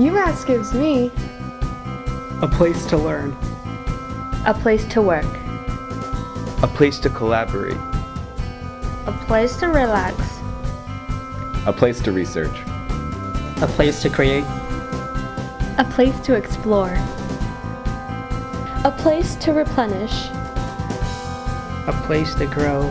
UMass gives me. A place to learn, a place to work, a place to collaborate, a place to relax, a place to research, a place to create, a place to explore, a place to replenish, a place to grow.